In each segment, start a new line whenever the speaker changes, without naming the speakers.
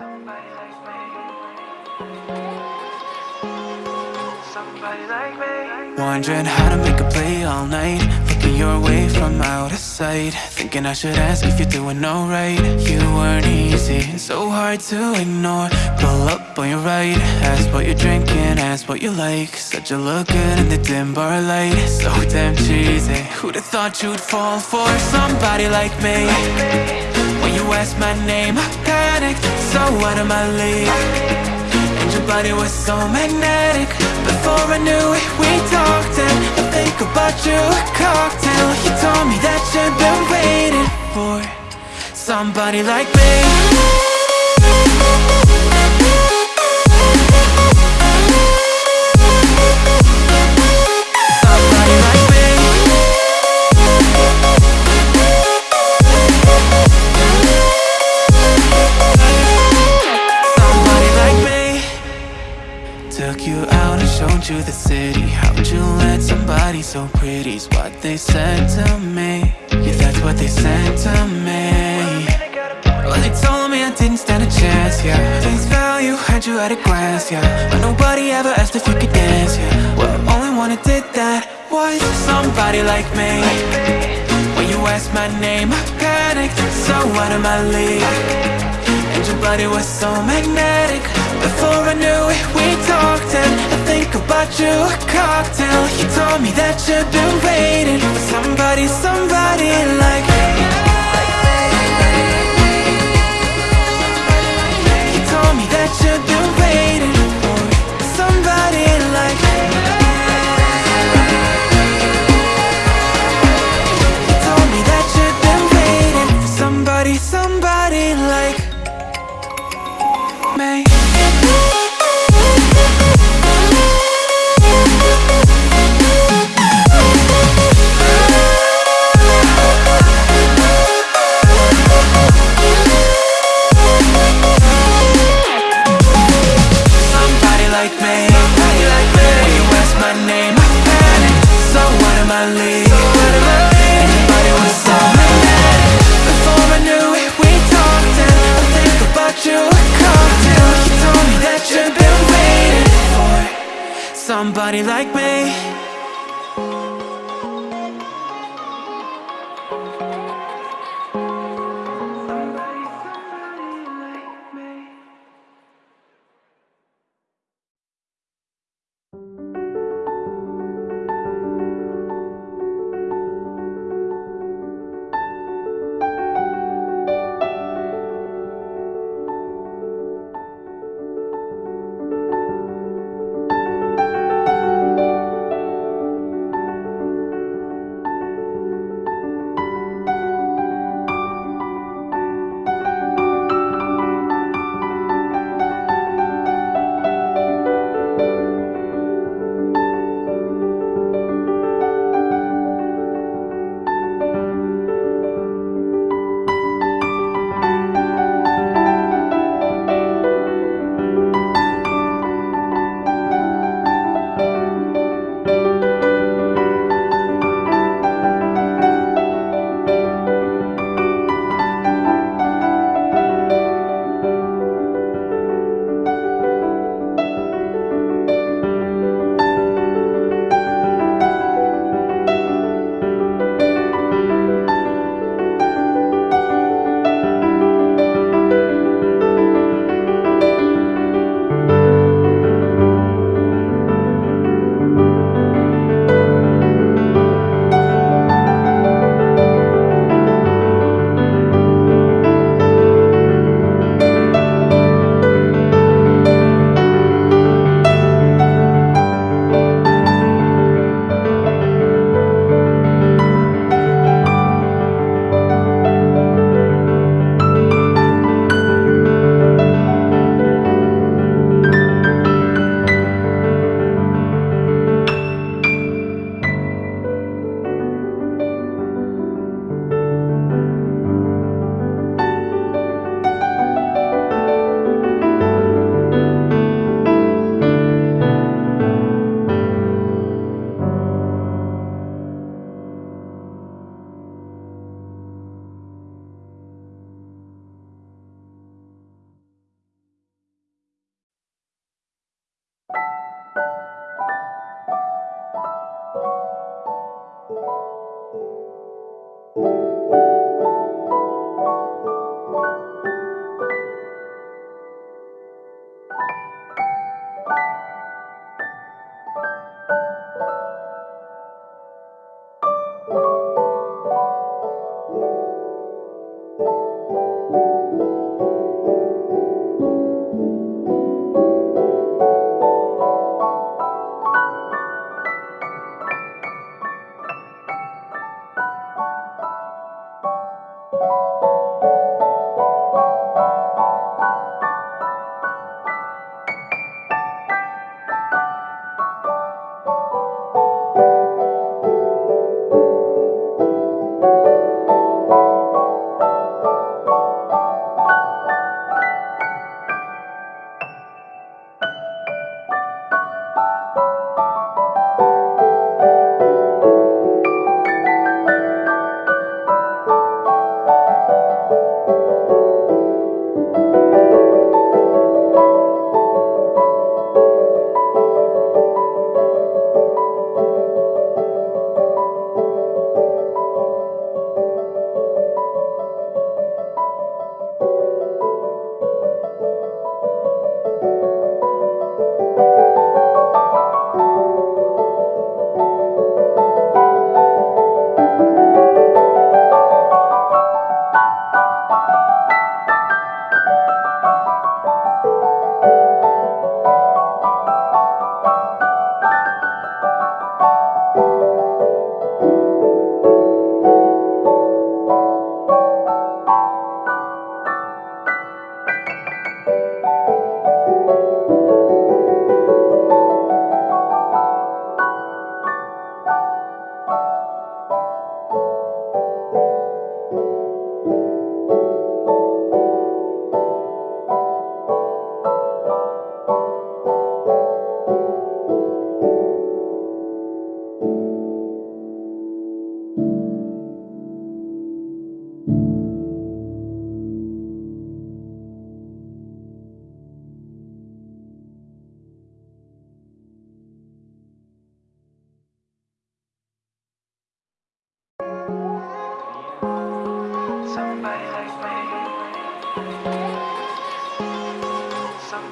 Somebody like me. Somebody like me.
Wondering how to make a play all night. Looking your way from out of sight. Thinking I should ask if you're doing alright. You weren't easy, so hard to ignore. Pull up on your right Ask what you're drinking, ask what you like. Said you look good in the dim bar light. So damn cheesy. Who'd have thought you'd fall for somebody like me? When you asked my name, I panicked So out of my league. And your body was so magnetic. Before I knew it, we talked And I think about you, a cocktail. You told me that you've been waiting for Somebody like me what they said to me. Well, they told me I didn't stand a chance, yeah. Face value, had you at a glance, yeah. But nobody ever asked if you could dance, yeah. Well, only one who did that was somebody like me. When you asked my name, I panicked So out of my league your body was so magnetic. Before I knew it, we talked And I think about you, a cocktail. You told me that you've been waiting For somebody, somebody like me. You told me that you've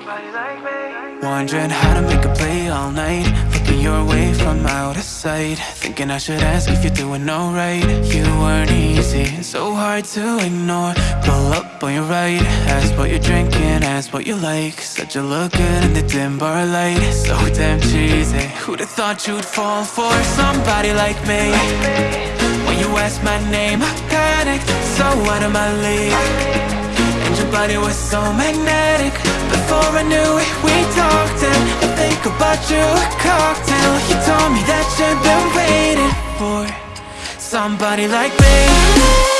Wondering how to make a play all night. Looking your way from out of sight. Thinking I should ask if you're doing alright. You weren't easy, so hard to ignore. Pull up on your right Ask what you're drinking, ask what you like. Said you look good in the dim bar light. So damn cheesy. Who'd have thought you'd fall for somebody like me? When you asked my name, I panicked. So out of my league. And your body was so magnetic Before I knew it, we talked And I think about you, a cocktail. You told me that you've been waiting for Somebody like me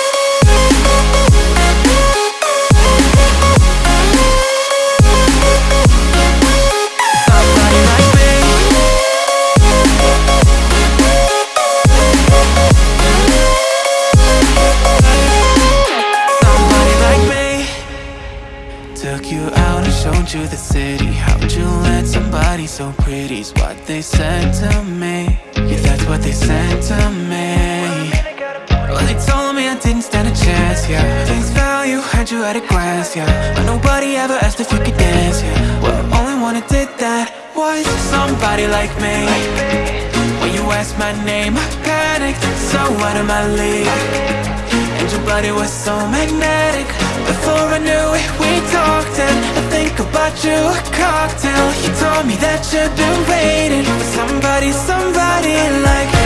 you the city. How'd you let somebody so pretty's what they said to me. Yeah, that's what they said to me. Well, they told me I didn't stand a chance, yeah. Face value, had you at a glance, yeah. But nobody ever asked if you could dance, yeah. Well, the only one who did that was somebody like me. When you asked my name, I panicked. So out of my league. And your body was so magnetic before I knew it, we talked and I think about you, a cocktail. You told me that you've been waiting For somebody, somebody like